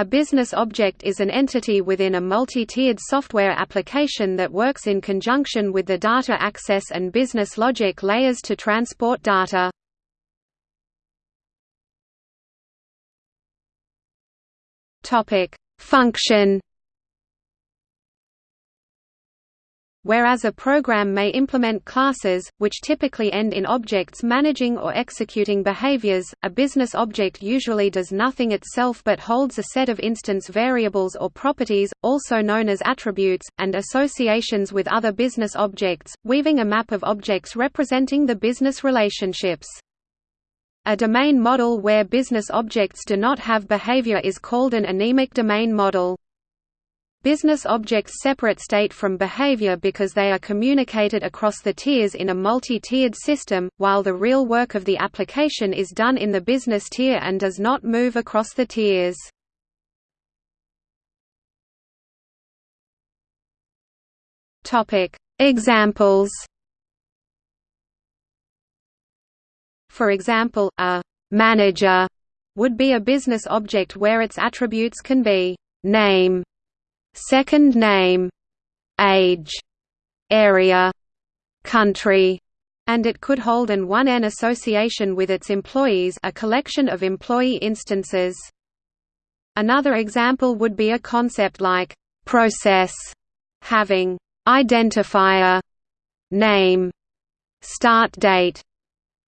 A business object is an entity within a multi-tiered software application that works in conjunction with the data access and business logic layers to transport data. Function Whereas a program may implement classes, which typically end in objects managing or executing behaviors, a business object usually does nothing itself but holds a set of instance variables or properties, also known as attributes, and associations with other business objects, weaving a map of objects representing the business relationships. A domain model where business objects do not have behavior is called an anemic domain model. Business objects separate state from behavior because they are communicated across the tiers in a multi-tiered system, while the real work of the application is done in the business tier and does not move across the tiers. Examples For example, a «manager» would be a business object where its attributes can be «name», second name, age, area, country, and it could hold an 1n association with its employees a collection of employee instances. Another example would be a concept like process having identifier, name, start date,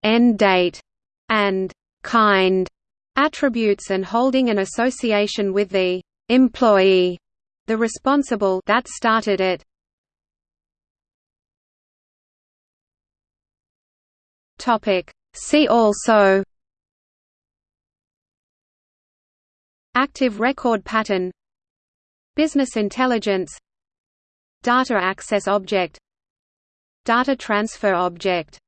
end date, and kind attributes and holding an association with the employee the responsible that started it. Topic. See also. Active record pattern. Business intelligence. Data access object. Data transfer object